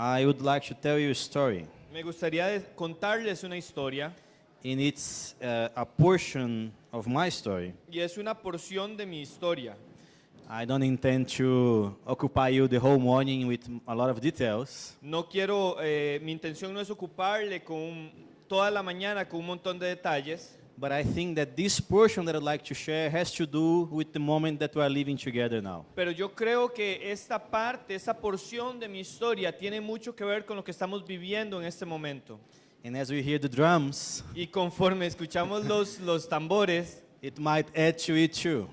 I would like to tell you a story. Me gustaría contarles una historia And it's uh, a portion of my story. y es una porción de mi historia. I don't intend to occupy you the whole morning with a lot of details, No quiero, eh, mi intención no es ocuparle con un- toda la mañana con un montón de detalles, but I think that this portion that I'd like to share has to do with the moment that we are living together now. pero yo creo que esta parte, esta porción de mi historia tiene mucho que ver con lo que estamos viviendo en este momento. And as we hear the drums, Y conforme escuchamos los, los tambores, it might add to it too.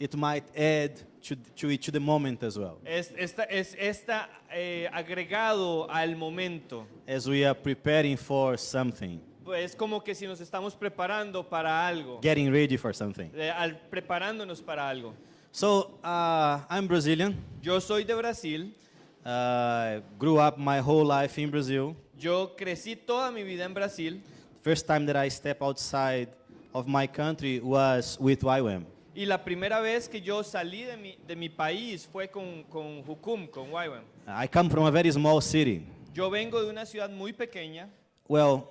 It might add to, to it to the moment as well. es esta, es esta eh, agregado al momento. As we are preparing for something, Es como que si nos estamos preparando para algo, getting ready for something. eh, al- preparándonos para algo. So uh, I'm Brazilian. Yo soy de Brasil, Uh, grew up my whole life in Brazil. yo crecí toda mi vida en Brasil First time that I step outside of my country was with YWAM. y la primera vez que yo salí de mi, de mi país fue con, con Jucum, con YWAM. I come from a very small city. Yo vengo de una ciudad muy pequeña, Well,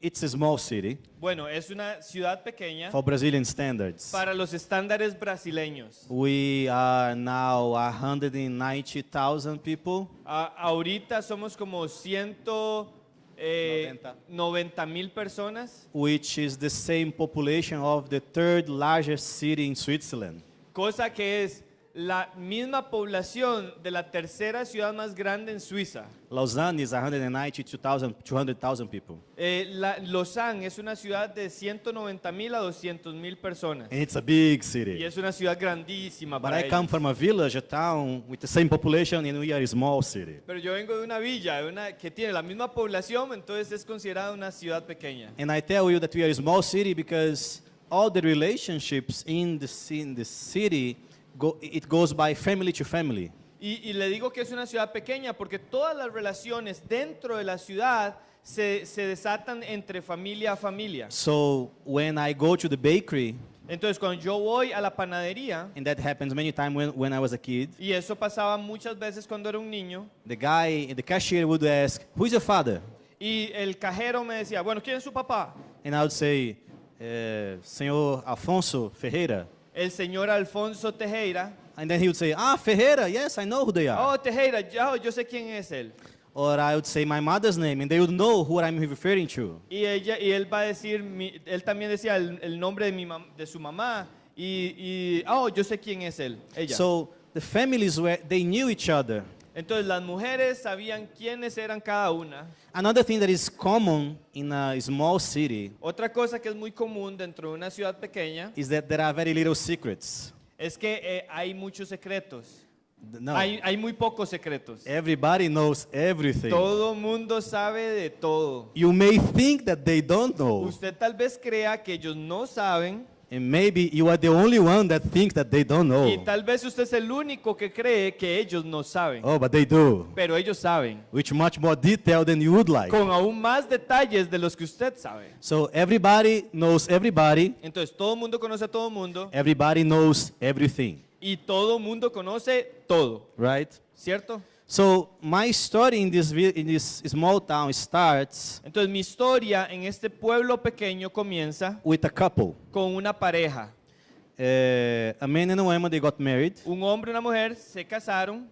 it's a small city bueno, es una ciudad pequeña for Brazilian standards. para los estándares brasileños. We are now 190,000 people. A- ahorita somos como 190 mil personas, which is the same population of the third largest city in Switzerland. cosa que es la misma población de la tercera ciudad más grande en Suiza. Lausanne is 192,000, 200,000 people. Eh, la- Lausanne es una ciudad de 190 mil a 200 mil personas And it's a big y city. es una ciudad grandísima But para I come ellos. from a village, a town with the same population, and we are a small city. Pero yo vengo de una villa de una, que tiene la misma población, entonces es considerada una ciudad pequeña. And I tell you that we are a small city because all the relationships in the, in the city, go, it goes by family to family. Y, y le digo que es una ciudad pequeña porque todas las relaciones dentro de la ciudad se, se desatan entre familia a familia. So when I go to the bakery, Entonces cuando yo voy a la panadería, and that happens many times when, when I was a kid, y eso pasaba muchas veces cuando era un niño, the guy, the cashier would ask, who's your father? y el cajero me decía, bueno, ¿quién es su papá? And I would say, eh, Senhor Alfonso Ferreira. El señor Alfonso Tejera. And then he would say, Ah, Ferreira, yes, I know who they are. Oh, Tejera, ya, yo sé quién es él. Or I would say my mother's name, and they would know who I'm referring to. Y, ella, y él va a decir, mi- él también decía el, el nombre de, mi mam- de su mamá. Y, y, oh, yo sé quién es él, ella. So the families were, they knew each other. Entonces las mujeres sabían quiénes eran cada una. Another thing that is common in a small city Otra cosa que es muy común dentro de una ciudad pequeña is that there are very little secrets. es que eh, hay muchos secretos. No, Hay, hay muy pocos secretos. everybody knows everything. Todo mundo sabe de todo. You may think that they don't know, Usted tal vez crea que ellos no saben and maybe you are the only one that thinks that they don't y know. tal vez usted es el único que cree que ellos no saben. Oh, but they do, Pero ellos saben. which much more detail than you would like. Con aún más detalles de los que usted sabe. So everybody knows everybody. Entonces todo mundo conoce a todo mundo Everybody knows everything, y todo mundo conoce todo. right? ¿Cierto? So my story in this in this small town starts Entonces mi historia en este pueblo pequeño comienza with a couple. con una pareja. Uh, a man and a woman they got married. Un hombre y una mujer se casaron.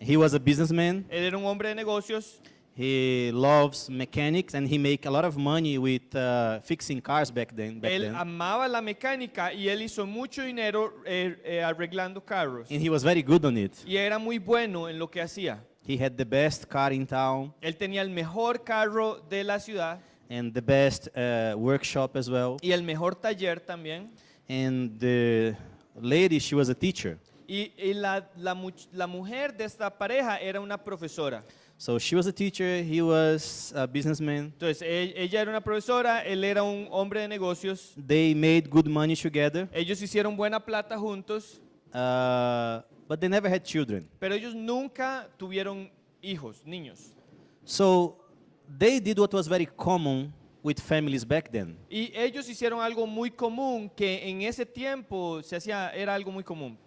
He was a businessman. Él era un hombre de negocios. He loves mechanics and he make a lot of money with uh, fixing cars back then. Back Él then. amaba la mecánica y él hizo mucho dinero eh, eh, arreglando carros. And he was very good on it. Y era muy bueno en lo que hacía. He had the best car in town Él tenía el mejor carro de la ciudad and the best uh, workshop as well. y el mejor taller también. And the lady, she was a teacher. Y, y la, la much- la mujer de esta pareja era una profesora. So she was a teacher, he was a businessman. Entonces, e- ella era una profesora, él era un hombre de negocios. They made good money together, Ellos hicieron buena plata juntos, uh, but they never had children. pero ellos nunca tuvieron hijos, niños. So they did what was very common with families back then. Y ellos hicieron algo muy común que en ese tiempo se hacía, era algo muy común.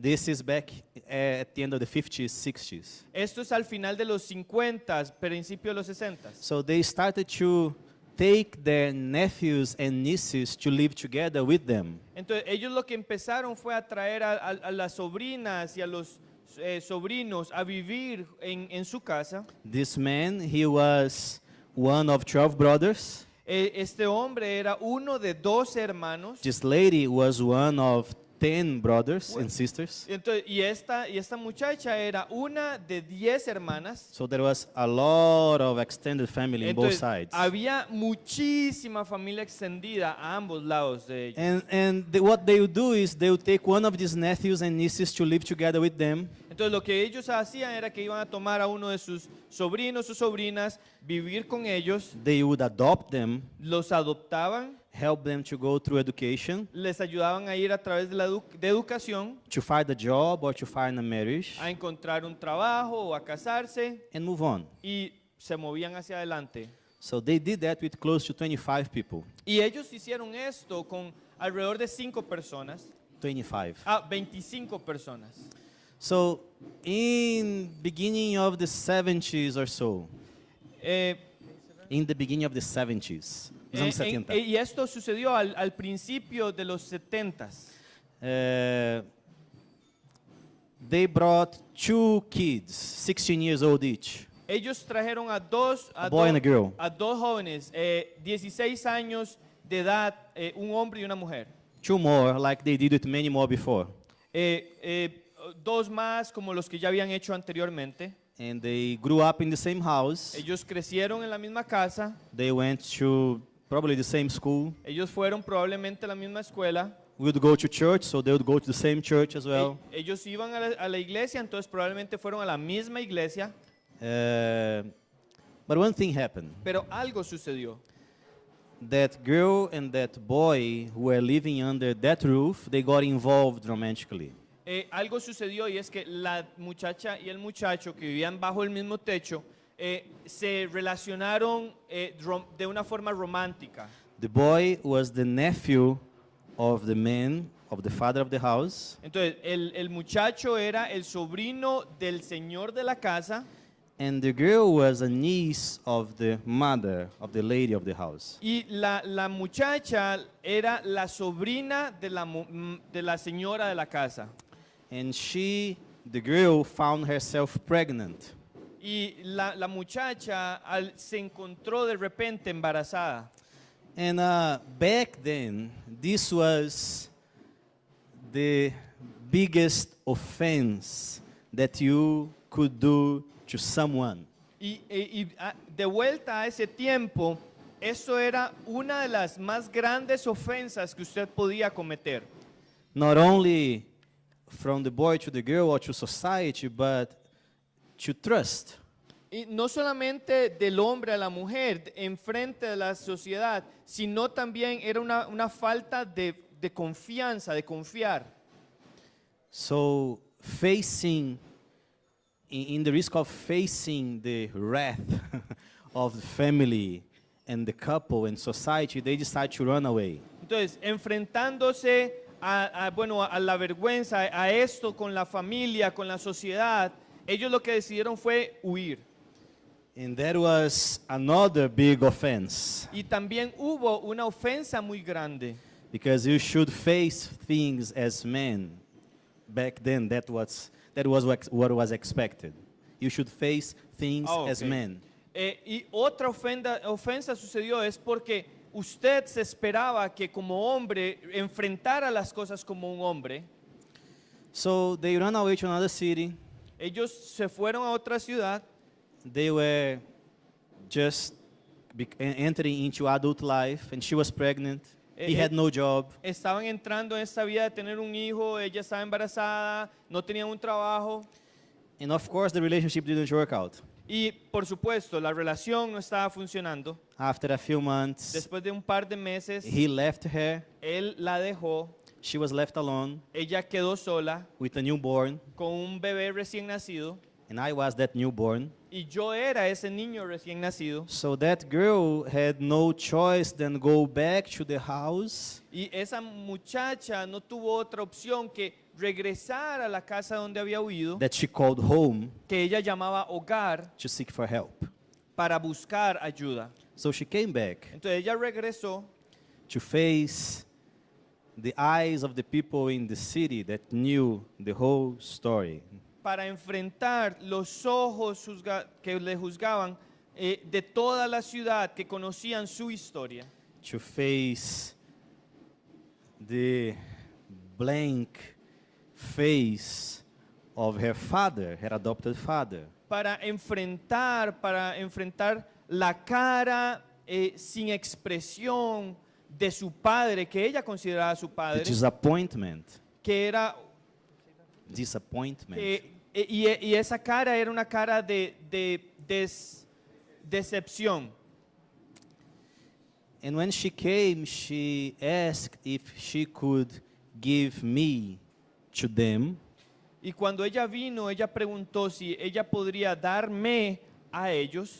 This is back uh, at the end of the 50s, 60s. Esto es al final de los 50, principio de los 60. So they started to take their nephews and nieces to live together with them. Entonces ellos lo que empezaron fue a traer a, a- a las sobrinas y a los eh, sobrinos a vivir en, en su casa. This man, he was one of 12 brothers. Eh, este hombre era uno de dos hermanos. This lady was one of 10 brothers and sisters. Entonces, y, esta, y esta muchacha era una de diez hermanas. So there was a lot of extended family in both Entonces, sides. había muchísima familia extendida a ambos lados de ellos. And, and the, what they would do is they would take one of these nephews and nieces to live together with them. Entonces lo que ellos hacían era que iban a tomar a uno de sus sobrinos o sobrinas, vivir con ellos, They would adopt them, los adoptaban, help them to go through education, les ayudaban a ir a través de la edu- de educación, to find a job or to find a marriage, a encontrar un trabajo o a casarse and move on. y se movían hacia adelante. So they did that with close to 25 people. Y ellos hicieron esto con alrededor de personas, 25. ah, 25 personas. So in beginning of the 70s or so, Eh, in the beginning of the 70s, eh, anos en- 70, eh, y esto sucedió al, al principio de los 70s. uh, they brought two kids, 16 years old each. Ellos trajeron a dos, a A boy do- and a girl. a dos jóvenes, eh, 16 años de edad, eh, un hombre y una mujer. Two more, like they did with many more before. Eh, eh, dos más como los que ya habían hecho anteriormente. And they grew up in the same house. Ellos crecieron en la misma casa, They went to probably the same school. ellos fueron probablemente a la misma escuela. We would go to church, so they would go to the same church as well. E- ellos iban a la, a la iglesia, entonces probablemente fueron a la misma iglesia, Uh, but one thing happened. pero algo sucedió. That girl and that boy who were living under that roof, they got involved romantically. Eh, algo sucedió y es que la muchacha y el muchacho que vivían bajo el mismo techo eh, se relacionaron eh, de una forma romántica. The boy was the nephew of the man, of the father of the house, Entonces, el, el muchacho era el sobrino del señor de la casa and the girl was a niece of the mother, of the lady of the house. y la, la muchacha era la sobrina de la, de la señora de la casa. And she, the girl, found herself pregnant. Y la, la muchacha al- se encontró de repente embarazada. And uh, back then, this was the biggest offense that you could do to someone. Y, y- y, ah, de vuelta a ese tiempo, eso era una de las más grandes ofensas que usted podía cometer. Not only from the boy to the girl or to society, but to trust. Y no solamente del hombre a la mujer en frente de la sociedad, sino también era una, una falta de, de confianza, de confiar. So, facing, in, the risk of facing the wrath of the family and the couple and society, they decide to run away. Entonces, enfrentándose a, a, bueno, a la vergüenza, a esto con la familia, con la sociedad, ellos lo que decidieron fue huir. And that was another big offense Y también hubo una ofensa muy grande. because you should face things as men. Back then, that was, that was what was expected. You should face things Ah, as men. Eh, y otra ofenda- ofensa sucedió es porque usted se esperaba que como hombre enfrentara las cosas como un hombre. So they ran away to another city. Ellos se fueron a otra ciudad, They were just entering into adult life, and she was pregnant. Eh, he eh, had no job. estaban entrando en esta vida de tener un hijo, ella estaba embarazada, no tenían un trabajo And of course, the relationship didn't work out. y por supuesto la relación no estaba funcionando. After a few months, Después de un par de meses, he left her. él la dejó, She was left alone ella quedó sola with a newborn, con un bebé recién nacido and I was that newborn. y yo era ese niño recién nacido. So that girl had no choice than go back to the house Y esa muchacha no tuvo otra opción que regresar a la casa donde había huido, that she called home que ella llamaba hogar, to seek for help. para buscar ayuda. So she came back Entonces ella regresó to face the eyes of the people in the city that knew the whole story. para enfrentar los ojos que le juzgaban eh, de toda la ciudad que conocían su historia. to face the blank face of her father, her adopted father. Para enfrentar, para enfrentar la cara eh, sin expresión de su padre, que ella consideraba su The padre, disappointment, que era disappointment. Eh, y, y esa cara era una cara de, de des- decepción. And when she came, she asked if she could give me to them Y cuando ella vino, ella preguntó si ella podría darme a ellos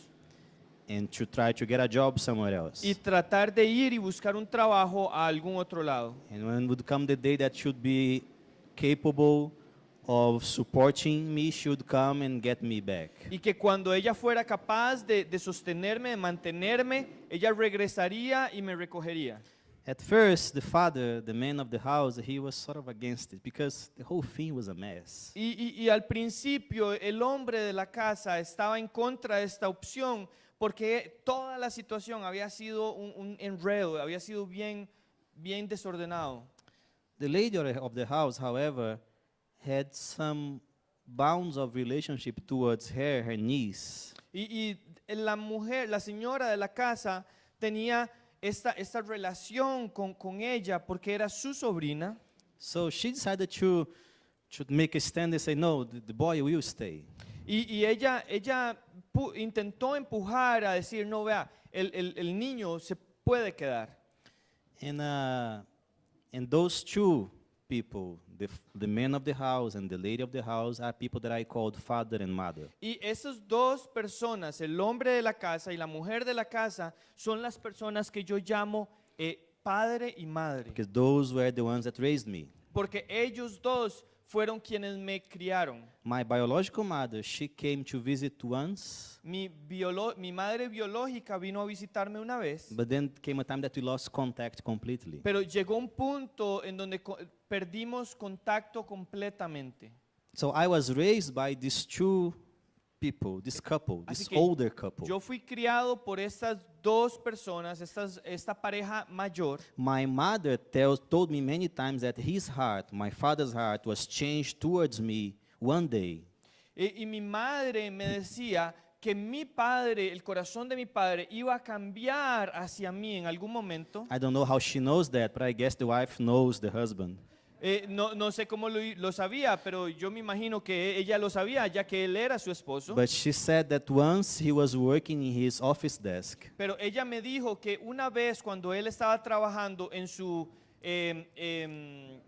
and to try to get a job somewhere else. y tratar de ir y buscar un trabajo a algún otro lado. And when would come the day that should be capable of supporting me, she would come and get me back. Y que cuando ella fuera capaz de, de sostenerme, de mantenerme, ella regresaría y me recogería. At first, the father, the man of the house, he was sort of against it because the whole thing was a mess. Y, y- y al principio el hombre de la casa estaba en contra de esta opción porque toda la situación había sido un, un enredo, había sido bien, bien desordenado. The lady of the- house, however, had some bounds of relationship towards her, her niece. Y, y la mujer, la señora de la casa tenía esta, esta relación con, con ella porque era su sobrina. So she decided to, to make a stand and say, no, the, the boy will stay. Y, y ella, ella intentó empujar a decir, no, vea, el, el- el niño se puede quedar. And, uh, and those two people, the, the man of the house and the lady of the house, are people that I called father and mother. Y esas dos personas, el hombre de la casa y la mujer de la casa, son las personas que yo llamo eh, padre y madre. Because those were the ones that raised me. Porque ellos dos fueron quienes me criaron. My biological mother, she came to visit once, Mi, biolo- mi madre biológica vino a visitarme una vez, but then came a time that we lost contact completely. pero llegó un punto en donde co- perdimos contacto completamente. So I was raised by these two people, this couple, this older couple. Yo fui criado por estas dos personas, estas, esta pareja mayor. My mother tells, told me many times that his heart, my father's heart, was changed towards me one day. Y, y mi madre me decía que mi padre, el corazón de mi padre, iba a cambiar hacia mí en algún momento. I don't know how she knows that, but I guess the wife knows the husband. Eh, no, no sé cómo lo, lo sabía, pero yo me imagino que ella lo sabía, ya que él era su esposo. But she said that once he was working in his office desk, Pero ella me dijo que una vez cuando él estaba trabajando en su, em, em,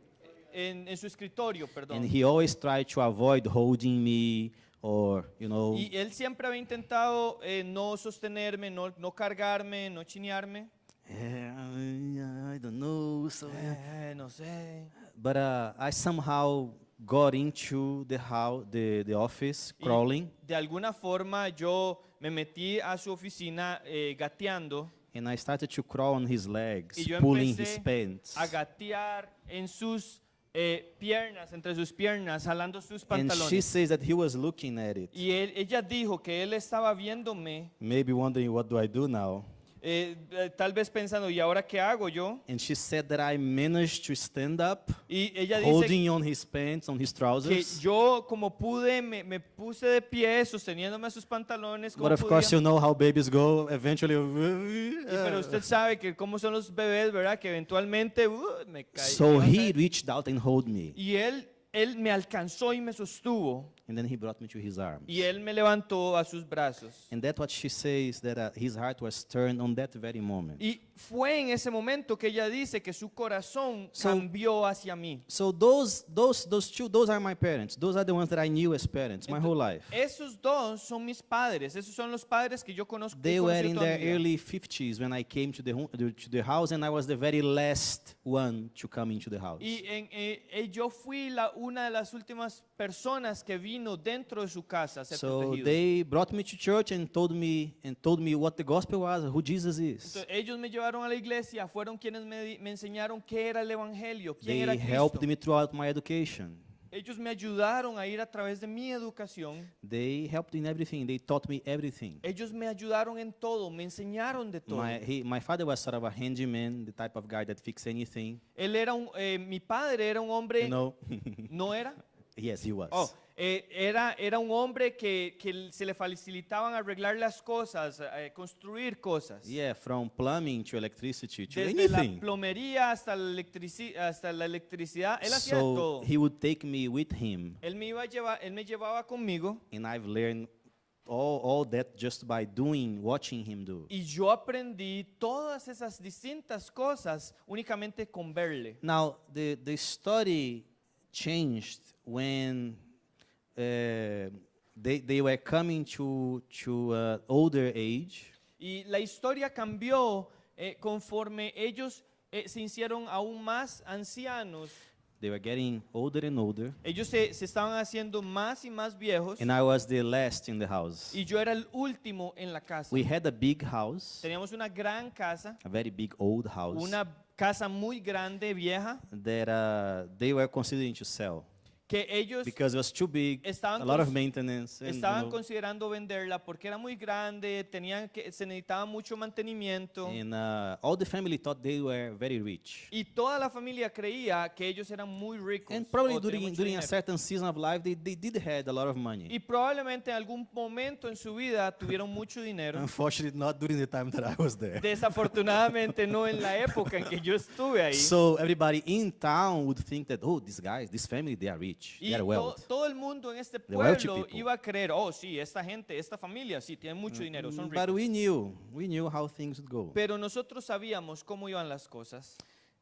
en, en su escritorio, perdón, and he always tried to avoid holding me or, you know, y él siempre había intentado eh, no sostenerme, no, no cargarme, no chinearme. "Eh, I don't know. So, Eh, no sé. But uh, I somehow got into the house, the, the office, Y crawling, de alguna forma yo me metí a su oficina eh, gateando and I started to crawl on his legs, y yo pulling his pants. a gatear en sus eh, piernas, entre sus piernas, jalando sus And she pantalones. says that he was looking at it, Y él- ella dijo que él estaba viéndome, maybe wondering what do I do now. Eh, eh, tal vez pensando, ¿y ahora qué hago yo? And she said that I managed to stand up, Y ella dice holding on his pants, on his que trousers. yo como pude, me, me puse de pie sosteniéndome a sus pantalones. Como But of course, you know how babies go. Eventually, Y pero usted sabe que cómo son los bebés, ¿verdad? Que eventualmente uh, me caí. so he reached out and hold me. Y él, él me alcanzó y me sostuvo. And then he brought me to his arms. y él me levantó a sus brazos. And that's what she says that uh, his heart was turned on that very moment. Y fue en ese momento que ella dice que su corazón So- cambió hacia mí. So those those those two those are my parents. Those are the ones that I knew as parents my whole life. Esos dos son mis padres, esos son los padres que yo conozco. They he were in toda their mi vida. early 50s when I came to the, home, to the house, and I was the very last one to come into the house. Y en- eh, yo fui la, una de las últimas personas que vino dentro de su casa ser So protegido. they brought me to church and told me and told me what the gospel was, who Jesus is. Entonces, ellos me llevaron a la iglesia, fueron quienes me, me enseñaron qué era el evangelio, quién They era Cristo. helped me throughout my education. Ellos me ayudaron a ir a través de mi educación. They helped in everything. They taught me everything. Ellos me ayudaron en todo, me enseñaron de todo. My, he, my father was sort of a handyman, the type of guy that fix anything. Él era un, eh, mi padre era un hombre, You know? ¿no era? yes, he was. Oh, eh, era, era un hombre que, que se le facilitaban arreglar las cosas, eh, construir cosas. Yeah, from plumbing to electricity to Desde la anything. plomería hasta la, electrici- hasta la electricidad, él hacía So todo. he would take me with him, Él me, iba a llevar, él me llevaba conmigo and I've learned all, all that just by doing, watching him do. y yo aprendí todas esas distintas cosas únicamente con verle. Now, the, the story changed when they, they were coming to, to uh, older age. Y la historia cambió eh, conforme ellos eh, se hicieron aún más ancianos. They were getting older and older, Ellos se, se estaban haciendo más y más viejos. and I was the last in the house. Y yo era el último en la casa. We had a big house, Teníamos una gran casa, a very big old house, una casa muy grande, vieja, that uh, they were considering to sell que ellos because it was too big, Estaban a lot of maintenance. And, you estaban know, considerando venderla porque era muy grande, tenían que, se necesitaba mucho mantenimiento. and uh, all the family thought they were very rich. Y toda la familia creía que ellos eran muy ricos. And probably during, a certain season of life, they, they did have a lot of money. Y probablemente en algún momento en su vida tuvieron mucho dinero. Unfortunately, not during the time that I was there. Desafortunadamente no en la época en que yo estuve ahí. So everybody in town would think that, oh, these guys, this family, they are rich. Y They are to- todo el mundo en este pueblo iba a creer, oh sí, esta gente, esta familia, sí, tiene mucho dinero, son Mm, But ricos. we knew, we knew how things would go. Pero nosotros sabíamos cómo iban las cosas.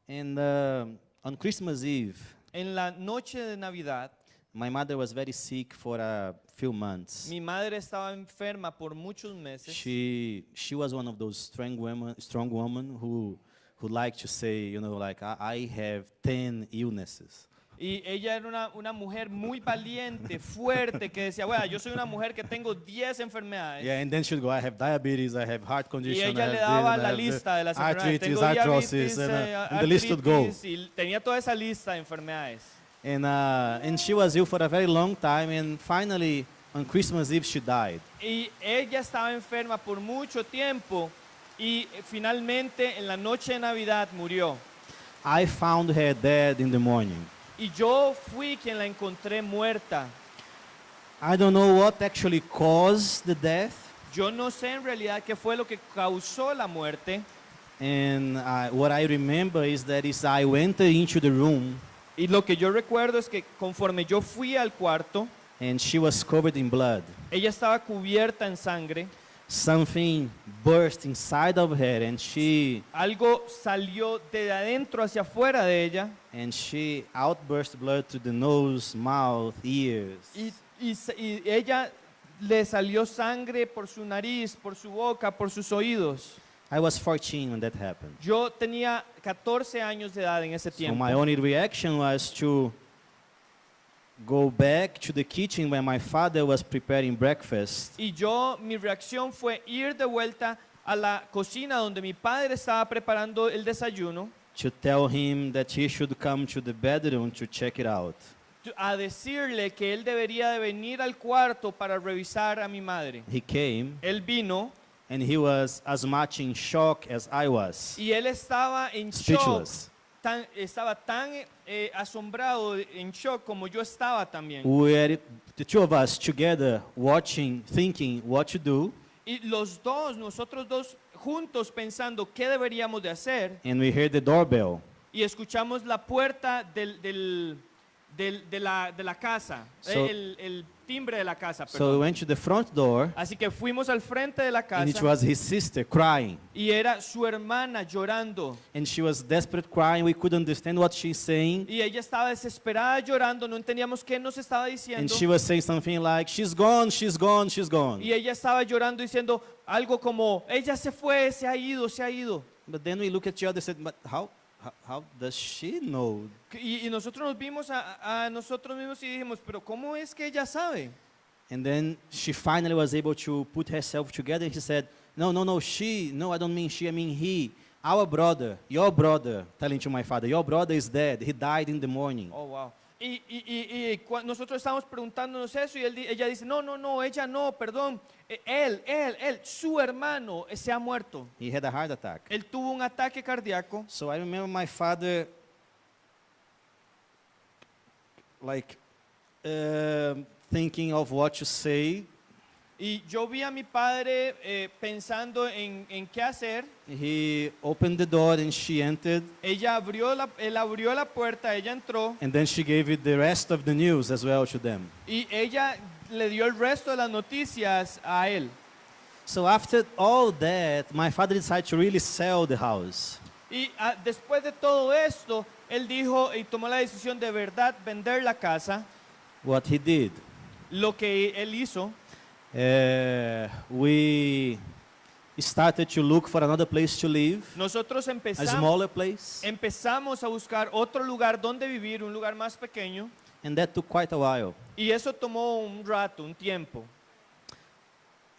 And uh, on Christmas Eve, En la noche de Navidad, my mother was very sick for a few months. mi madre estaba enferma por muchos meses. She she was one of those strong women, strong women who who like to say, you know, like I, I have ten illnesses. Y ella era una, una mujer muy valiente, fuerte, que decía, bueno, yo soy una mujer que tengo 10 enfermedades. Yeah, and then she'd go, I have diabetes, I have heart Y condition, ella I le daba this, la lista de las enfermedades. arthritis, Tengo arthrosis, diabetes, and, eh, uh, and the list would go. y tenía toda esa lista de enfermedades. And uh, and she was ill for a very long time, and finally on Christmas Eve she died. Y ella estaba enferma por mucho tiempo y eh, finalmente en la noche de Navidad murió. I found her dead in the morning. Y yo fui quien la encontré muerta. I don't know what actually caused the death, Yo no sé en realidad qué fue lo que causó la muerte. and I, what I remember is that is I went into the room Y lo que yo recuerdo es que conforme yo fui al cuarto, and she was covered in blood. ella estaba cubierta en sangre. Something burst inside of her, and she Algo salió de adentro hacia afuera de ella and she outburst blood to the nose, mouth, ears. y, y y ella le salió sangre por su nariz, por su boca, por sus oídos. I was 14 when that happened. Yo tenía 14 años de edad en ese So tiempo. my only reaction was to go back to the kitchen where my father was preparing breakfast Y yo, mi reacción fue ir de vuelta a la cocina donde mi padre estaba preparando el desayuno to tell him that he should come to the bedroom to check it out. a decirle que él debería de venir al cuarto para revisar a mi madre. He came Él vino and he was as much in shock as I was. y él estaba en shock, Speechless. tan- estaba tan eh, asombrado, en shock como yo estaba también. We were the two of us together watching, thinking what to do, Y los dos, nosotros dos juntos pensando qué deberíamos de hacer and we heard the doorbell. y escuchamos la puerta del, del- del- de, la, de la casa, So- el, el- timbre de la casa. So we perdón. went to the front door, Así que fuimos al frente de la and it casa was his sister crying. y era su hermana llorando. And she was desperate crying. We couldn't understand what she's saying. Y ella estaba desesperada llorando, no entendíamos qué nos estaba And diciendo. she was saying something like, She's gone, she's gone, she's gone. Y ella estaba llorando diciendo algo como, ella se fue, se ha ido, se ha ido. But then we look at each other and said, But how, how, how does she know? Y, y nosotros nos vimos a, a nosotros mismos y dijimos, pero ¿cómo es que ella sabe? And then she finally was able to put herself together. And she said, No, no, no, she. No, I don't mean she, I mean he. Our brother, your brother, telling to my father, Your brother is dead. He died in the morning. Oh, wow. Y, y, y, y cua- nosotros estábamos preguntándonos eso y él ella dice, no, no, no, ella no, perdón. Eh, Él, él, él, su hermano se ha muerto. He had a heart attack. Él tuvo un ataque cardíaco. So I remember my father, like, um thinking of what to say. Y yo vi a mi padre eh, pensando en, en qué hacer. He opened the door and she entered, Ella abrió la, él abrió la puerta, ella entró and then she gave it the rest of the news as well to them. y ella le dio el resto de las noticias a él. So after all that, my father decided to really sell the house. Y ah, después de todo esto, él dijo y tomó la decisión de verdad vender la casa. What he did, Lo que él hizo, uh, we started to look for another place to live, nosotros a smaller place, empezamos a buscar otro lugar donde vivir, un lugar más pequeño. and that took quite a while. Y eso tomó un rato, un tiempo.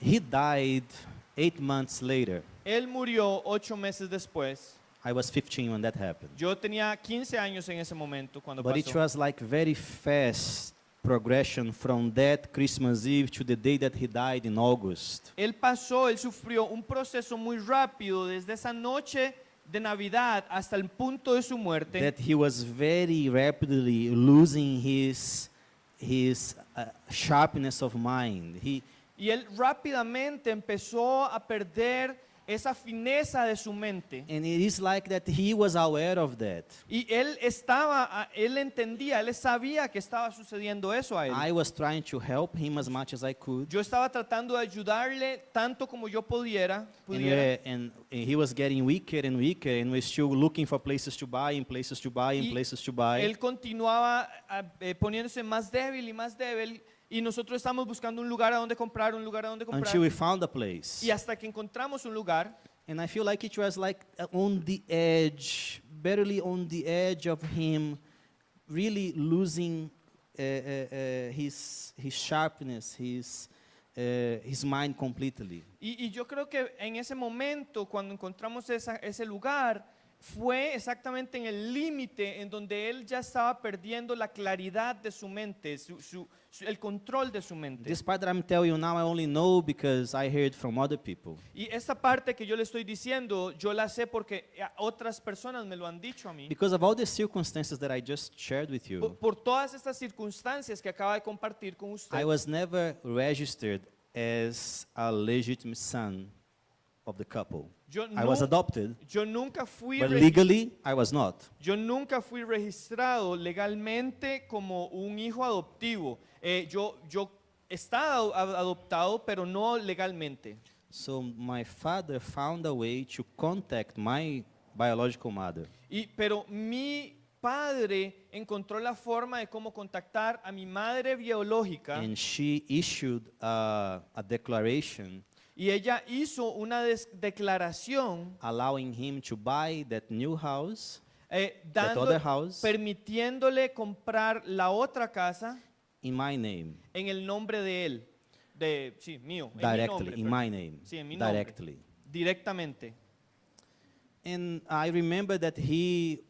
He died eight months later. Él murió ocho meses después. I was 15 when that happened. Yo tenía 15 años en ese momento cuando But it was like very fast progression from that Christmas Eve to the day that he died in August. Él pasó, él sufrió un proceso muy rápido desde esa noche de Navidad hasta el punto de su muerte. That he was very rapidly losing his his uh, sharpness of mind. He Y él rápidamente empezó a perder esa fineza de su mente. and it is like that he was aware of that. Y él estaba, él entendía, él sabía que estaba sucediendo eso a él. I was trying to help him as much as I could. Yo estaba tratando de ayudarle tanto como yo pudiera. Pudiera. we're- and, and he was getting weaker and weaker, and we're still looking for places to buy and places to buy and Y places to buy. Él continuaba eh, poniéndose más débil y más débil y nosotros estamos buscando un lugar a donde comprar, un lugar a donde comprar. until we found a place. Y hasta que encontramos un lugar And I feel like it was like on the edge, barely on the edge of him, really losing uh, uh, his his sharpness, his uh, his mind completely. Y, y yo creo que en ese momento, cuando encontramos esa- ese lugar, fue exactamente en el límite en donde él ya estaba perdiendo la claridad de su mente, su- su- el control de su mente. This part that I'm telling you now, I only know because I heard from other people. Y esta parte que yo le estoy diciendo, yo la sé porque otras personas me lo han dicho a mí. Because of all the circumstances that I just shared with Por, you, por todas estas circunstancias que acaba de compartir con usted. I was never registered as a legitimate son of the couple. Yo, I was adopted, yo nunca fui but legally I was not. yo nunca fui registrado legalmente como un hijo adoptivo. Eh, yo, yo estaba ado- adoptado, pero no legalmente. So my father found a way to contact my biological mother. Y, pero mi padre encontró la forma de cómo contactar a mi madre biológica And she issued a, a declaration y ella hizo una declaración allowing him to buy that new house, eh, that other house, permitiéndole comprar la otra casa in my name, en el nombre de él, de sí, mío, en mi directly, nombre, in perdón. my name, Sí, en mi nombre. directly. directamente. And I remember that he,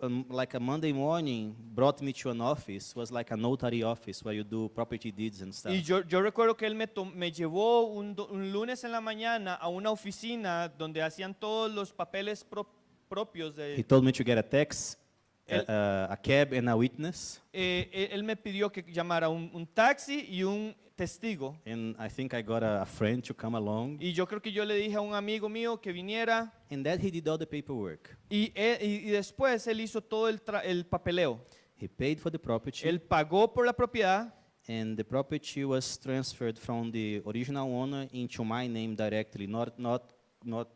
um, like a Monday morning, brought me to an office, was like a notary office where you do property deeds and stuff. Y yo, yo recuerdo que él me, to- me llevó un, do- un lunes en la mañana a una oficina donde hacían todos los papeles pro- propios He de... told me to get a tax, El- a, a cab, and a witness. Eh, él, él me pidió que llamara un, un taxi y un testigo. And I think I got a, a friend to come along. Y yo creo que yo le dije a un amigo mío que viniera And that he did all the paperwork. y, él- y- y después él hizo todo el, papeleo. He paid for the property. Él pagó por la propiedad and the property was transferred from the original owner into my name directly, not, not, not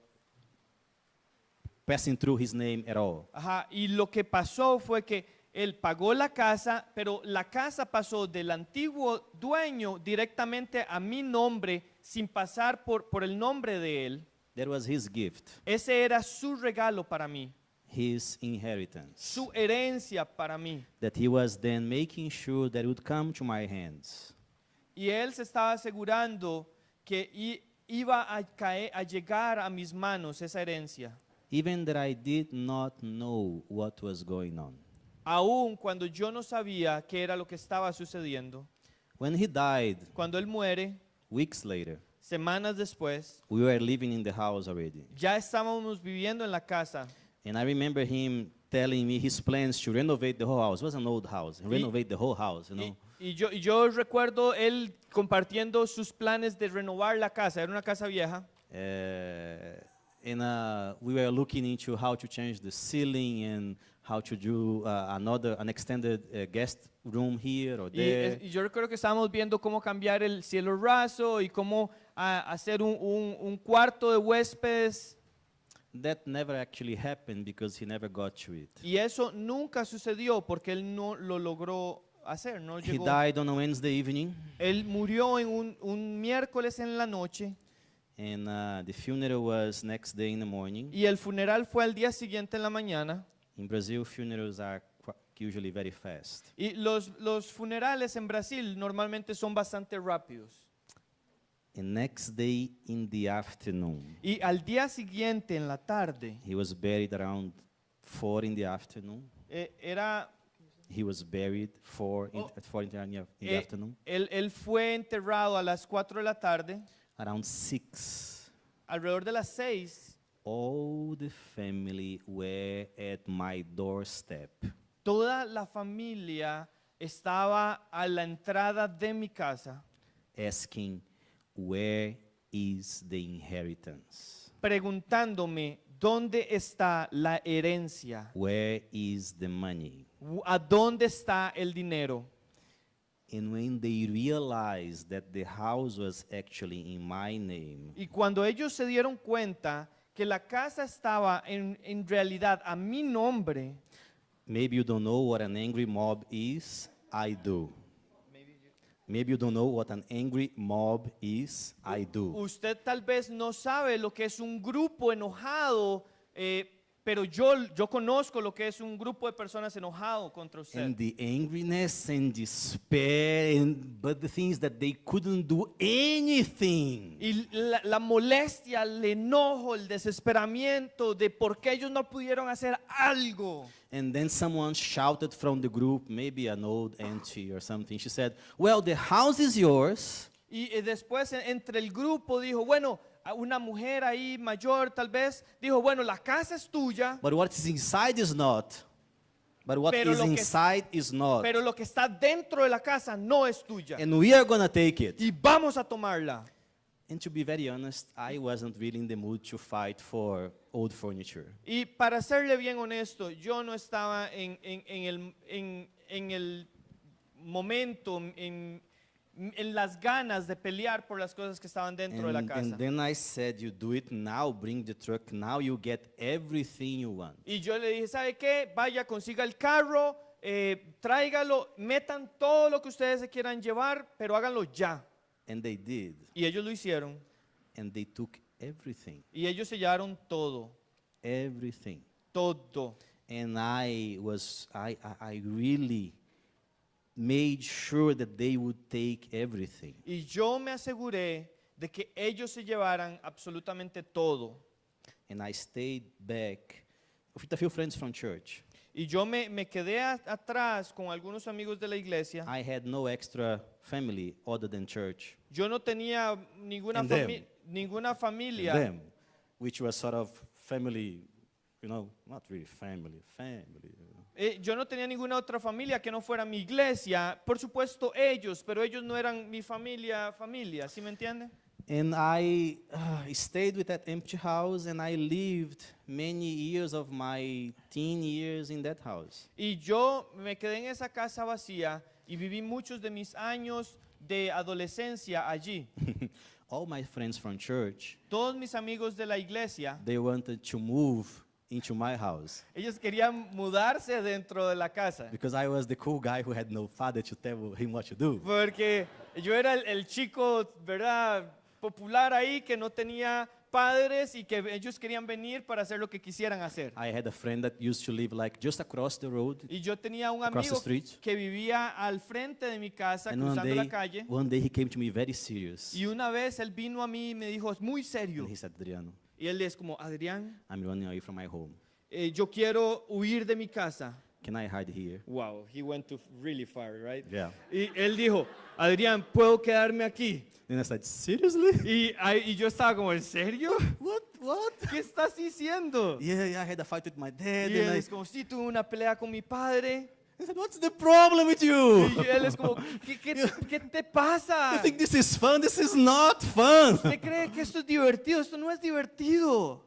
passing through his name at all. Ajá, y lo que pasó fue que él pagó la casa, pero la casa pasó del antiguo dueño directamente a mi nombre sin pasar por, por el nombre de él. That was his gift, Ese era su regalo para mí, his inheritance, su herencia para mí. that he was then making sure that it would come to my hands. Y él se estaba asegurando que iba a, caer, a llegar a mis manos esa herencia. Even that I did not know what was going on. Aún cuando yo no sabía qué era lo que estaba sucediendo. When he died, Cuando él muere, weeks later, semanas después, we were living in the house already. ya estábamos viviendo en la casa. And I remember him telling me his plans to renovate the whole house. It was an old house. Renovate the whole house, you Y, know. y yo, y yo recuerdo él compartiendo sus planes de renovar la casa. Era una casa vieja. Uh, and uh, we were looking into how to change the ceiling and how to do uh, another, an extended uh, guest room here or Y, there. es- y yo recuerdo que estábamos viendo cómo cambiar el cielo raso y cómo hacer un, un- un cuarto de huéspedes. That never actually happened because he never got to it. Y eso nunca sucedió porque él no lo logró hacer, no He llegó. died on a Wednesday evening, Él murió en un, un miércoles en la noche and uh, the funeral was next day in the morning. y el funeral fue al día siguiente en la mañana. In Brazil, funerals are usually very fast. Y los, los funerales en Brasil normalmente son bastante rápidos. And next day in the afternoon, Y al día siguiente en la tarde, he was buried around four in the afternoon. eh, era, He was buried four in, Oh. at four in the, in the eh, afternoon. él, él fue enterrado a las 4 de la tarde, Around six, alrededor de las 6. all the family were at my doorstep. Toda la familia estaba a la entrada de mi casa asking, Where is the inheritance? preguntándome dónde está la herencia, Where is the money? A dónde está el dinero. And when they realized that the house was actually in my name, Y cuando ellos se dieron cuenta que la casa estaba en, en realidad a mi nombre, maybe you don't know what an angry mob is. I do. Maybe you don't know what an angry mob is. I do. usted tal vez no sabe lo que es un grupo enojado, eh, pero yo, yo conozco lo que es un grupo de personas enojado contra usted. And the angriness and despair, and, but the things that they couldn't do anything. Y la, la molestia, el enojo, el desesperamiento de por qué ellos no pudieron hacer algo. And then someone shouted from the group, maybe an old auntie or something. She said, Well, the house is yours, Y eh, después en- entre el grupo dijo, bueno, una mujer ahí mayor tal vez, dijo, bueno, la casa es tuya, but what is inside is not. But what Pero is lo que- inside is not. pero lo que está dentro de la casa no es tuya. And we are to take it. Y vamos a tomarla. And to be very honest, I wasn't really in the mood to fight for old furniture. Y para serle bien honesto, yo no estaba en, en- en el, en- en el momento, en, en las ganas de pelear por las cosas que estaban dentro de la And, casa. and then I said, You do it now, bring the truck now, you get everything you want. Y yo le dije, ¿sabe qué? Vaya, consiga el carro, eh, tráigalo, metan todo lo que ustedes se quieran llevar, pero háganlo ya. And they did. Y ellos lo hicieron. And they took everything. Y ellos se llevaron todo, Everything. todo. and I was I, I, I really made sure that they would take everything. Y yo me aseguré de que ellos se llevaran absolutamente todo. And I stayed back with a few friends from church. Y yo me, me quedé a- atrás con algunos amigos de la iglesia. I had no extra family other than church. Yo no tenía ninguna, And them. fami- ninguna And familia. them, which was sort of family, you know, not really family, family. Eh, yo no tenía ninguna otra familia que no fuera mi iglesia. Por supuesto ellos, pero ellos no eran mi familia, familia, ¿sí me entiende? And I uh, stayed with that empty house and I lived many years of my teen years in that house. Y yo me quedé en esa casa vacía y viví muchos de mis años de adolescencia allí. All my friends from church, Todos mis amigos de la iglesia, they wanted to move into my house ellos querían mudarse dentro de la casa. because I was the cool guy who had no father to tell him what to do. Porque yo era el, el chico, ¿verdad? Popular ahí que no tenía padres y que ellos querían venir para hacer lo que quisieran hacer. I had a friend that used to live like just across the road. Y yo tenía un amigo que vivía al frente de mi casa, And one cruzando la day, calle. one day he came to me very serious. Y una vez él vino a mí y me dijo, es muy serio. And he said, Adriano, Y él es como, Adrián, I'm running away from my home. eh, yo quiero huir de mi casa. Can I hide here? Wow, he went to really far, right? Yeah. Y él dijo, Adrián, ¿puedo quedarme aquí? Then I said, seriously? Y, ahí- y yo estaba como, ¿en serio? What? What? ¿Qué estás diciendo? Yeah, yeah, I had a fight with my dad. Y and él I, es como, sí, tuve una pelea con mi padre. Said, what's the problem with you? Y él es como, ¿qué, qué, qué te You pasa? think this is fun? This is not fun. ¿Usted cree que esto es divertido? Esto no es divertido.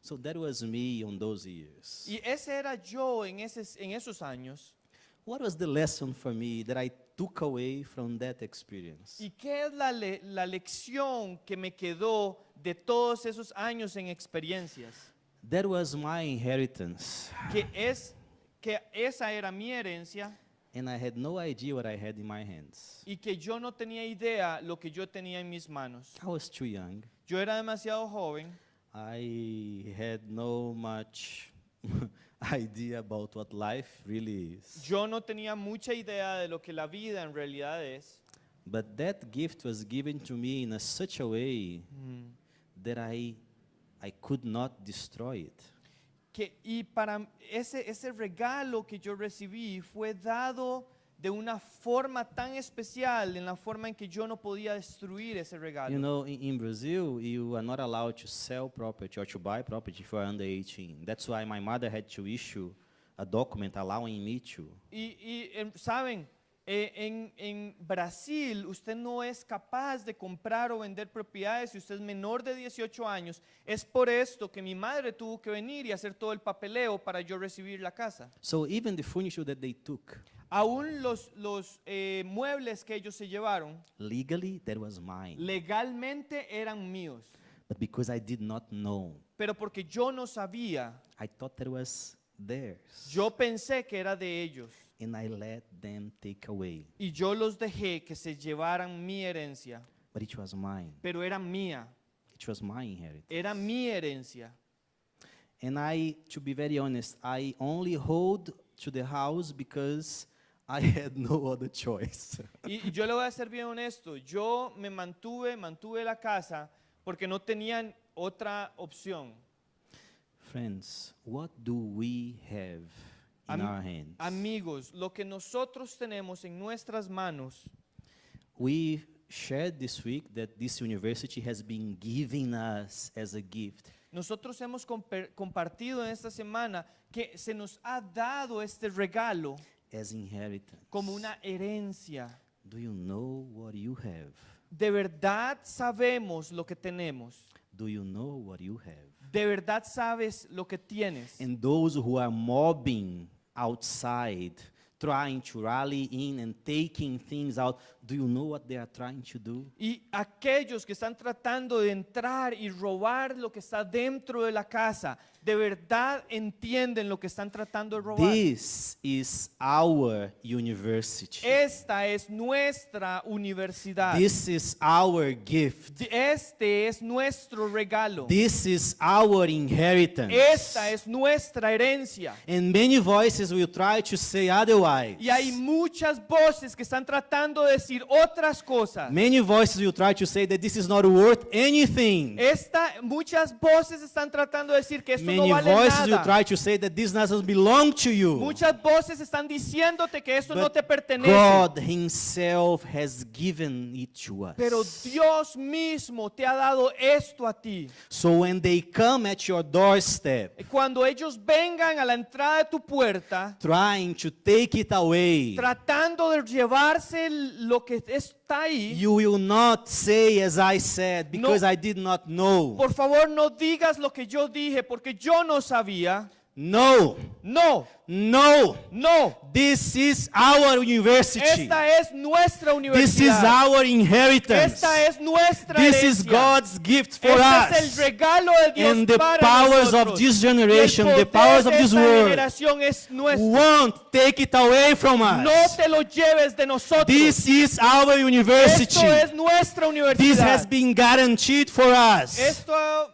So that was me on those years. Y ese era yo en, ese, en esos años. What was the lesson for me that I took away from that experience? ¿Y qué es la, le- la lección que me quedó de todos esos años en experiencias? That was my inheritance. Que es que esa era mi herencia And I had no idea what I had in my hands. y que yo no tenía idea lo que yo tenía en mis manos. I was too young. Yo era demasiado joven. I had no much idea about what life really is. Yo no tenía mucha idea de lo que la vida en realidad es. But that gift was given to me in a such a way mm. that I, I could not destroy it. Que, y para ese, ese regalo que yo recibí fue dado de una forma tan especial, en la forma en que yo no podía destruir ese regalo. You know, in, in Brazil, you are not allowed to sell property or to buy property if you are under 18. That's why my mother had to issue a document allowing me to. Y, y, em, saben, Eh, en, en Brasil usted no es capaz de comprar o vender propiedades si usted es menor de 18 años. Es por esto que mi madre tuvo que venir y hacer todo el papeleo para yo recibir la casa. So even the furniture that they took, Aún los, los eh, muebles que ellos se llevaron legally, that was mine. legalmente eran míos. But because I did not know, Pero porque yo no sabía, I thought that was theirs. yo pensé que era de ellos. And I let them take away. Y yo los dejé que se llevaran mi herencia. But it was mine. Pero era mía, It was my inheritance. era mi herencia. And I, to be very honest, I only hold to the house because I had no other choice. Y, yo le voy a ser bien honesto, yo me mantuve, mantuve la casa porque no tenían otra opción. Friends, what do we have in our hands? Amigos, lo que nosotros tenemos en nuestras manos, we shared this week that this university has been giving us as a gift. nosotros hemos compartido en esta semana que se nos ha dado este regalo as inheritance. como una herencia. Do you know what you have? De verdad sabemos lo que tenemos. Do you know what you have? De verdad sabes lo que tienes. And those who are mobbing outside, trying to rally in and taking things out, do you know what they are trying to do? Y aquellos que están tratando de entrar y robar lo que está dentro de la casa, de verdad entienden lo que están tratando de robar. This is our university. Esta es nuestra universidad. This is our gift. Este es nuestro regalo. This is our inheritance. Esta es nuestra herencia. And many voices will try to say otherwise. Y hay muchas voces que están tratando de decir otras cosas. Many voices will try to say that this is not worth anything. Esta, muchas voces están tratando de decir que esto no Many vale voices will nada. try to say that this doesn't belong to you. Muchas voces están diciéndote que esto no But te pertenece. God Himself has given it to us. Pero Dios mismo te ha dado esto a ti. so when they come at your doorstep, Cuando ellos vengan a la entrada de tu puerta, trying to take it away, tratando de llevarse lo que está ahí, you will not say as I said because I did not know. por favor no digas lo que yo dije porque yo no sabía. No, No, no. no. This is our university. Esta es nuestra This is universidad. our inheritance. Esta es nuestra This is. God's gift for Este es el us. regalo de Dios And the para powers of this generation, the powers of this world, es won't take it away from No us. te lo lleves de nosotros. This is our university. Esto es nuestra This has universidad. been guaranteed for us. Esto,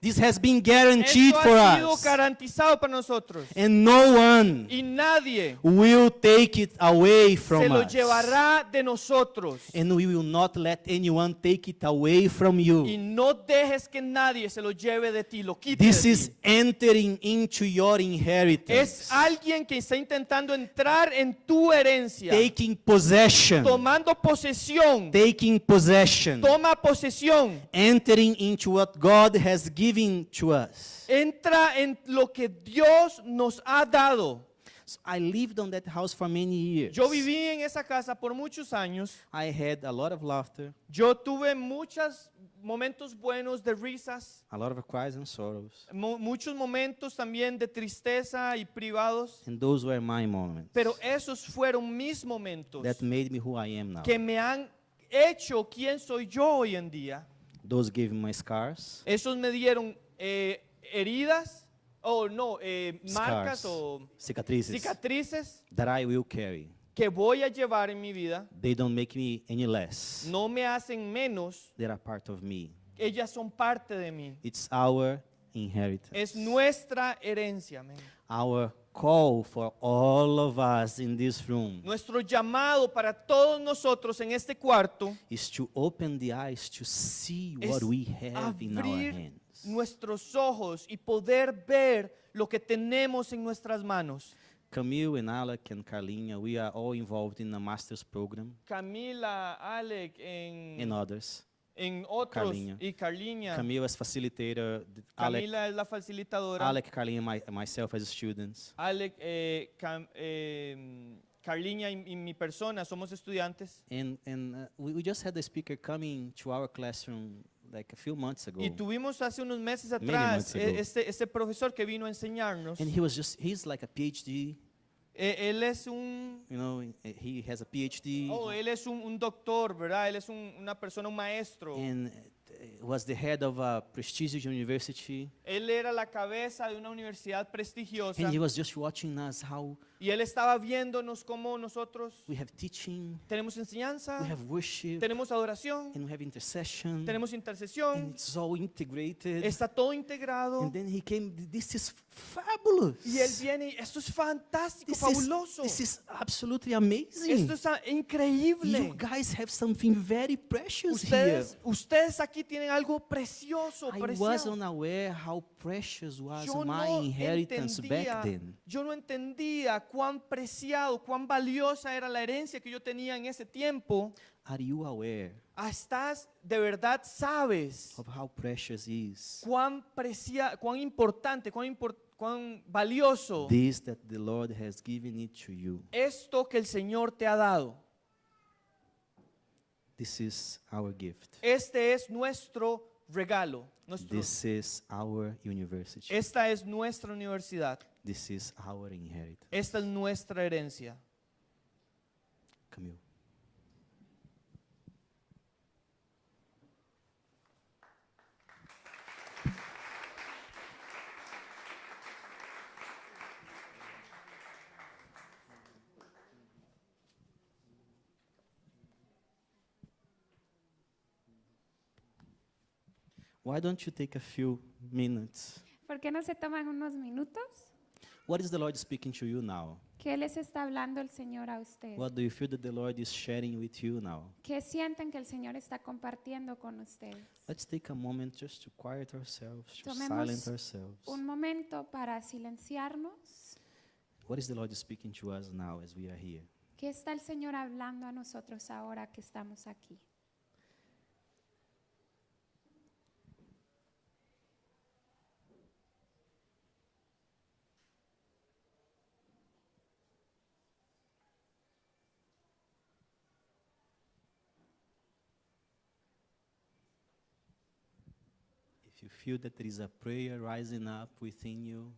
This has been guaranteed esto for ha sido us. garantizado para nosotros. And no one Y nadie will take it away se from lo us. llevará de nosotros. And we will not let anyone take it away from Y you. no dejes que nadie se lo lleve de ti, lo quite This de is ti. entering into your inheritance. Es alguien que está intentando entrar en tu herencia, Taking possession. tomando posesión. Taking possession. Toma posesión. Entering into what God has given to us. Entra en lo que Dios nos ha dado. So I lived on that house for many years. Yo viví en esa casa por muchos años. I had a lot of laughter, Yo tuve muchos momentos buenos de risas, a lot of cries and sorrows. mu- muchos momentos también de tristeza y privados. And those were my moments Pero esos fueron mis momentos that made me who I am now. que me han hecho quien soy yo hoy en día. Those gave me my scars, Esos me dieron eh, heridas, o no, eh, marcas scars, o cicatrices cicatrices that I will carry. que voy a llevar en mi vida. They don't make me any less. No me hacen menos, They are part of me. ellas son parte de mí. It's our inheritance. Es nuestra herencia. Our call for all of us in this room Nuestro llamado para todos nosotros en este cuarto is to open the eyes to see what we have in our hands. nuestros ojos y poder ver lo que tenemos en nuestras manos. Camille and Alec and Carlinha, we are all involved in the master's program Camila, Alec, en, and others. Otros Carlinha. Camille as facilitator, Alec, Camila es la facilitadora. Alec, Carlinha, my, myself as students. Alec, eh, Cam- eh, Carlinha mi persona somos estudiantes. And, and uh, we, we just had a speaker coming to our classroom like a few months ago. Y tuvimos hace unos meses atrás ago. este, este profesor que vino a enseñarnos. And he was just, he's like a PhD, él es un, you know, eh, he has a PhD. oh, él es un, un doctor, ¿verdad? Él es un- una persona, un maestro. and was the head of a prestigious university. Él era la cabeza de una universidad prestigiosa. And he was just watching us how Y él estaba viéndonos cómo nosotros we have teaching, tenemos enseñanza, we have worship, tenemos adoración, and we have intercession. tenemos And intercesión. it's all integrated. Está todo integrado. And then he came, this is fabulous. Y él viene y esto es fantástico, This is, fabuloso. this is absolutely amazing. Esto es increíble. You guys have something very precious Ustedes, ustedes aquí tienen algo precioso, here. I preciado. wasn't aware how precious was Yo my no, inheritance entendía, back then. yo no entendía cuán preciado, cuán valiosa era la herencia que yo tenía en ese tiempo. Are you aware Ah, Estás, de verdad sabes of how precious is cuán precia, cuán importante, cuán, impor- cuán valioso this that the Lord has given it to you? esto que el Señor te ha dado. This is our gift. Este es nuestro regalo. nuestro- This is our university. esta es nuestra universidad. This is our inheritance. Esta es nuestra herencia. Camille. Why don't you take a few minutes? ¿Por qué no se toman unos minutos? What is the Lord speaking to you now? ¿Qué les está hablando el Señor a? What do you feel that the Lord is sharing with you now? ¿Qué sienten que el Señor está compartiendo con ustedes? Let's take a moment just to quiet ourselves, to Tomemos silence ourselves. Un momento para silenciarnos. What is the Lord speaking to us now as we are here? ¿Qué está el Señor hablando a nosotros ahora que estamos aquí? Feel that there is a prayer rising up within you,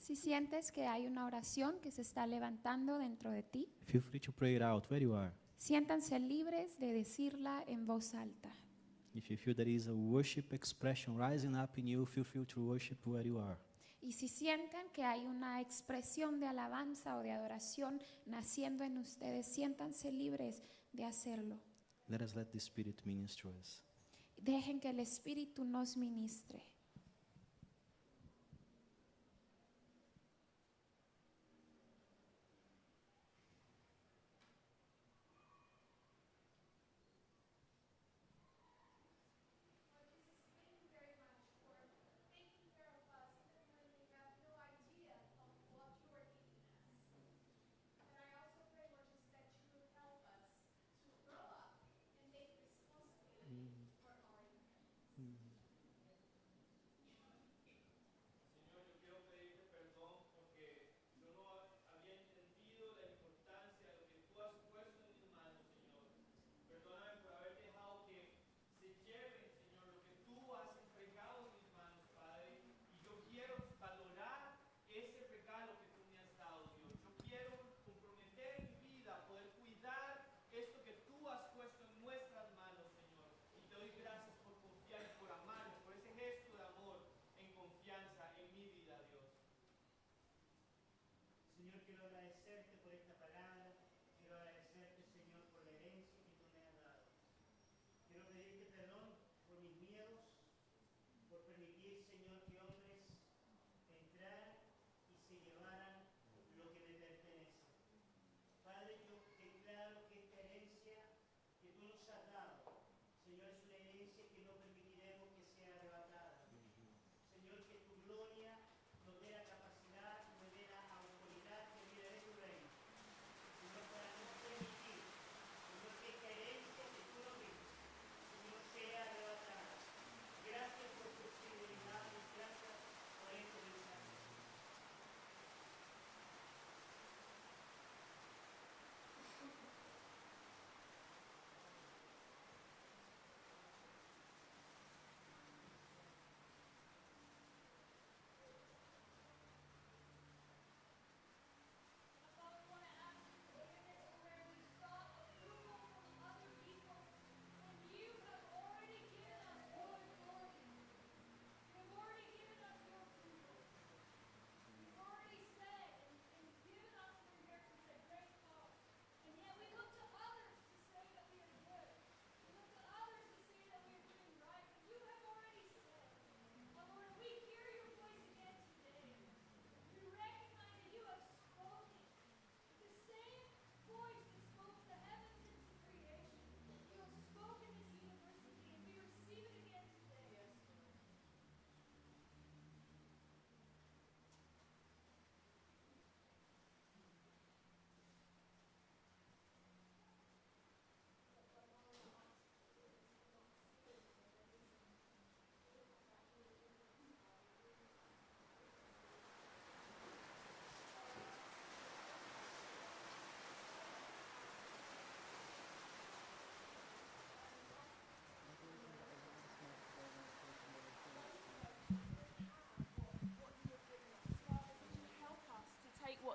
Si sientes que hay una oración que se está levantando dentro de ti, feel free to pray it out where you are. siéntanse libres de decirla en voz alta. If you feel there is a worship expression rising up in you, feel free to worship where you are. Y si sienten que hay una expresión de alabanza o de adoración naciendo en ustedes, siéntanse libres de hacerlo. Let us let the Spirit minister us. Dejen que el Espíritu nos ministre.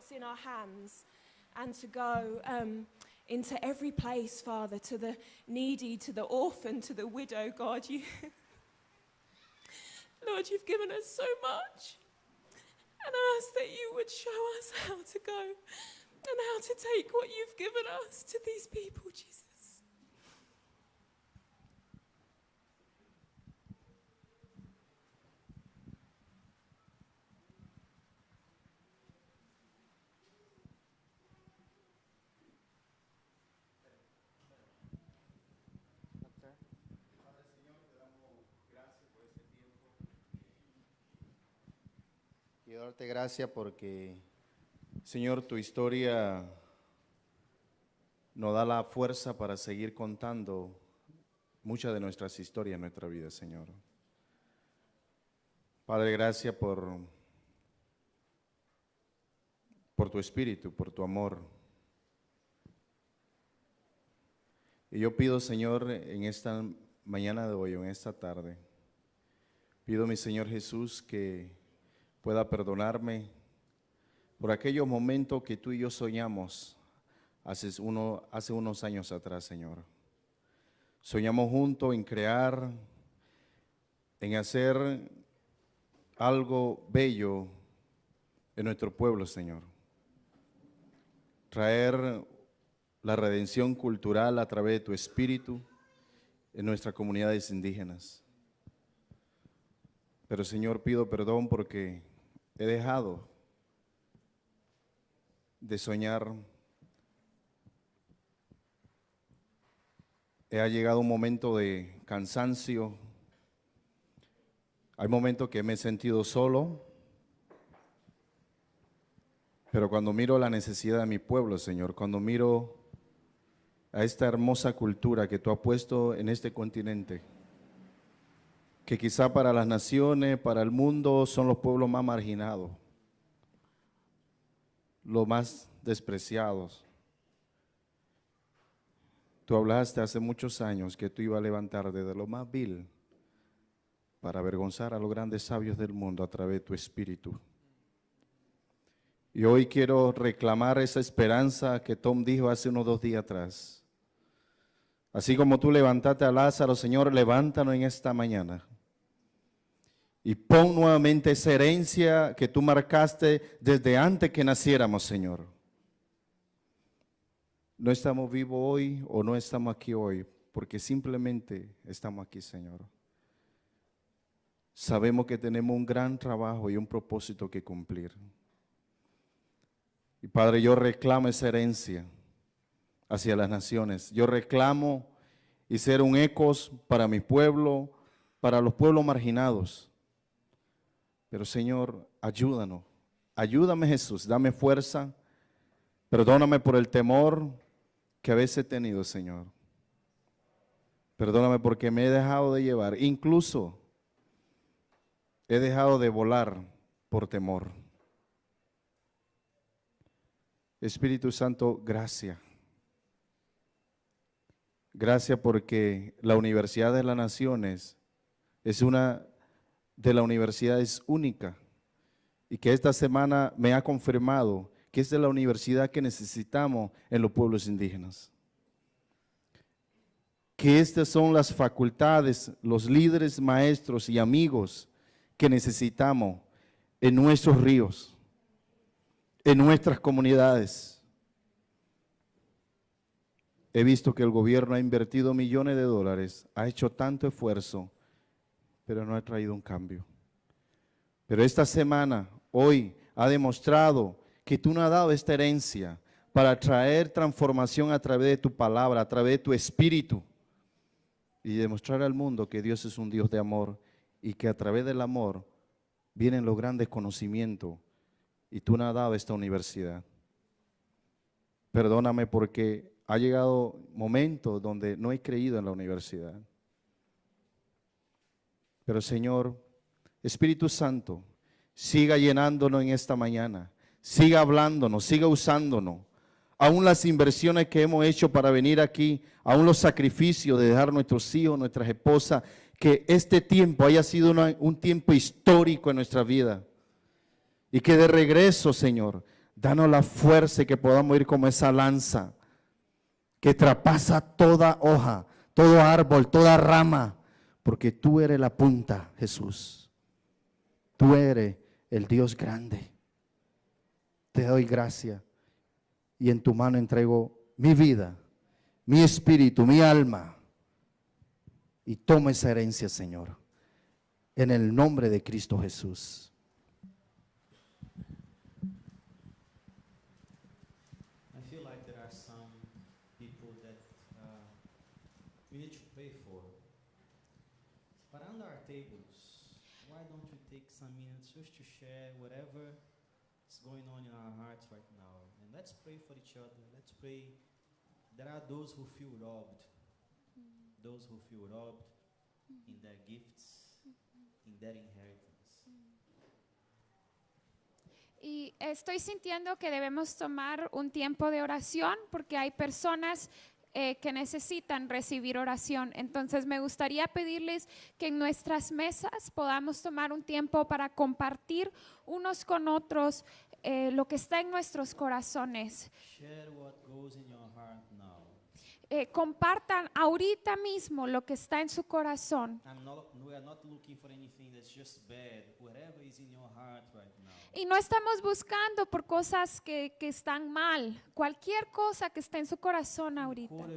What's in our hands and to go um, into every place, Father, to the needy, to the orphan, to the widow. God, you, Lord, you've given us so much. And I ask that you would show us how to go and how to take what you've given us to these people, Jesus. Gracias porque, Señor, tu historia nos da la fuerza para seguir contando muchas de nuestras historias en nuestra vida, Señor. Padre, gracias por, por tu espíritu, por tu amor. Y yo pido, Señor, en esta mañana de hoy, en esta tarde, pido, mi Señor Jesús, que pueda perdonarme por aquellos momentos que tú y yo soñamos hace, hace unos años atrás, Señor. Soñamos juntos en crear, en hacer algo bello en nuestro pueblo, Señor. Traer la redención cultural a través de tu espíritu en nuestras comunidades indígenas. Pero Señor, pido perdón porque he dejado de soñar. Ha llegado un momento de cansancio. Hay momentos que me he sentido solo. Pero cuando miro la necesidad de mi pueblo, Señor, cuando miro a esta hermosa cultura que tú has puesto en este continente, que quizá para las naciones, para el mundo, son los pueblos más marginados, los más despreciados. Tú hablaste hace muchos años que tú ibas a levantar desde lo más vil para avergonzar a los grandes sabios del mundo a través de tu espíritu. Y hoy quiero reclamar esa esperanza que Tom dijo hace unos dos días atrás. Así como tú levantaste a Lázaro, Señor, levántanos en esta mañana. Y pon nuevamente esa herencia que tú marcaste desde antes que naciéramos, Señor. No estamos vivos hoy o no estamos aquí hoy porque simplemente estamos aquí, Señor. Sabemos que tenemos un gran trabajo y un propósito que cumplir. Y Padre, yo reclamo esa herencia hacia las naciones. Yo reclamo y ser un ecos para mi pueblo, para los pueblos marginados. Pero Señor, ayúdanos. Ayúdame Jesús, dame fuerza. Perdóname por el temor que a veces he tenido, Señor. Perdóname porque me he dejado de llevar. Incluso he dejado de volar por temor. Espíritu Santo, gracias. Gracias porque la Universidad de las Naciones es una de las universidades únicas y que esta semana me ha confirmado que es de la universidad que necesitamos en los pueblos indígenas. Que estas son las facultades, los líderes, maestros y amigos que necesitamos en nuestros ríos, en nuestras comunidades. He visto que el gobierno ha invertido millones de dólares, ha hecho tanto esfuerzo, pero no ha traído un cambio. Pero esta semana, hoy, ha demostrado que tú nos has dado esta herencia para traer transformación a través de tu palabra, a través de tu espíritu y demostrar al mundo que Dios es un Dios de amor y que a través del amor vienen los grandes conocimientos y tú nos has dado esta universidad. Perdóname porque ha llegado momentos donde no he creído en la universidad. Pero Señor, Espíritu Santo, siga llenándonos en esta mañana, siga hablándonos, siga usándonos. Aún las inversiones que hemos hecho para venir aquí, aún los sacrificios de dejar nuestros hijos, nuestras esposas, que este tiempo haya sido un tiempo histórico en nuestra vida. Y que de regreso, Señor, danos la fuerza y que podamos ir como esa lanza que traspasa toda hoja, todo árbol, toda rama, porque tú eres la punta, Jesús. Tú eres el Dios grande. Te doy gracia y en tu mano entrego mi vida, mi espíritu, mi alma. Y toma esa herencia, Señor, en el nombre de Cristo Jesús. I feel like there are some people that uh, we need to pray for. But under our tables, why don't we take some minutes just to share whatever is going on in our hearts right now? And let's pray for each other. Let's pray. There are those who feel robbed, those who feel robbed in their gifts, in their inheritance. Y estoy sintiendo que debemos tomar un tiempo de oración porque hay personas eh, que necesitan recibir oración. Entonces me gustaría pedirles que en nuestras mesas podamos tomar un tiempo para compartir unos con otros eh, lo que está en nuestros corazones. Share what goes in your heart now. Eh, compartan ahorita mismo lo que está en su corazón. Y no estamos buscando por cosas que, que están mal. Cualquier cosa que esté en su corazón ahorita.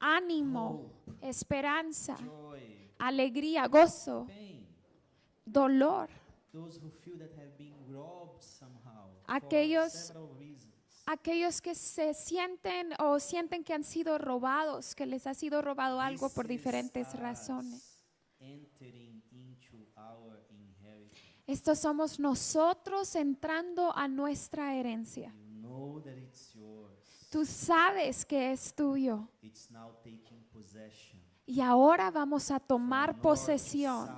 Ánimo, esperanza, joy, alegría, gozo, pain. dolor. Those who feel that have been robbed Aquellos-. Aquellos que se sienten o sienten que han sido robados, que les ha sido robado algo por diferentes razones. Estos somos nosotros entrando a nuestra herencia. Tú sabes que es tuyo. Y ahora vamos a tomar posesión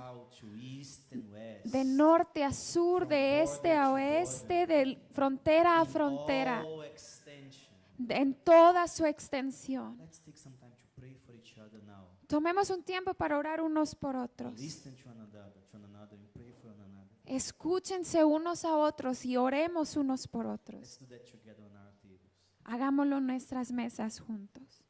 de norte a sur, de este a oeste, de frontera a frontera, en toda su extensión. Tomemos un tiempo para orar unos por otros. Escúchense unos a otros y oremos unos por otros. Hagámoslo en nuestras mesas juntos.